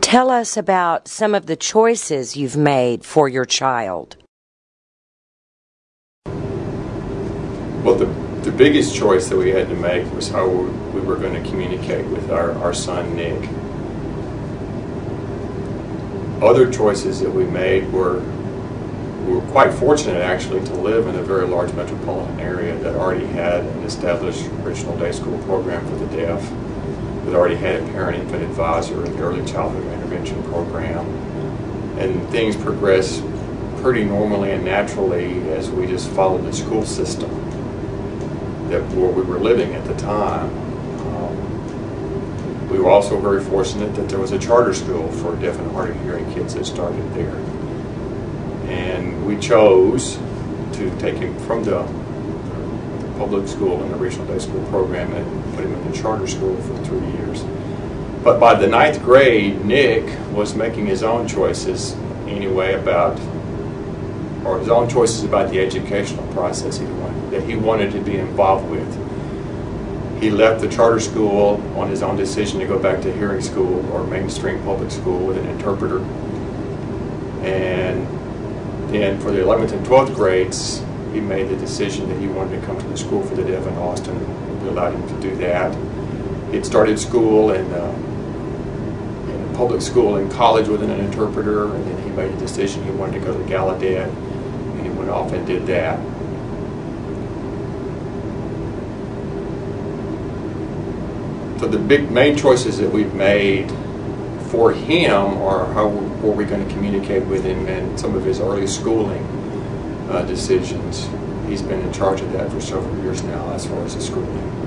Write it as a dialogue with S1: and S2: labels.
S1: Tell us about some of the choices you've made for your child.
S2: Well, the, the biggest choice that we had to make was how we were going to communicate with our, our son, Nick. Other choices that we made were we were quite fortunate actually to live in a very large metropolitan area that already had an established regional day school program for the deaf, that already had a parent infant advisor, in the early childhood intervention program, and things progressed pretty normally and naturally as we just followed the school system that where we were living at the time. Um, we were also very fortunate that there was a charter school for deaf and hard of hearing kids that started there. And we chose to take him from the public school and the regional day school program and put him in the charter school for three years. But by the ninth grade, Nick was making his own choices anyway about, or his own choices about the educational process he wanted, that he wanted to be involved with. He left the charter school on his own decision to go back to hearing school or mainstream public school with an interpreter. And then for the 11th and 12th grades, he made the decision that he wanted to come to the School for the Deaf in Austin. We allowed him to do that. He started school in, uh, in public school and college with an interpreter, and then he made a decision he wanted to go to Gallaudet, and he went off and did that. So the big main choices that we've made for him are how were we going to communicate with him and some of his early schooling uh, decisions. He's been in charge of that for several years now as far as the schooling.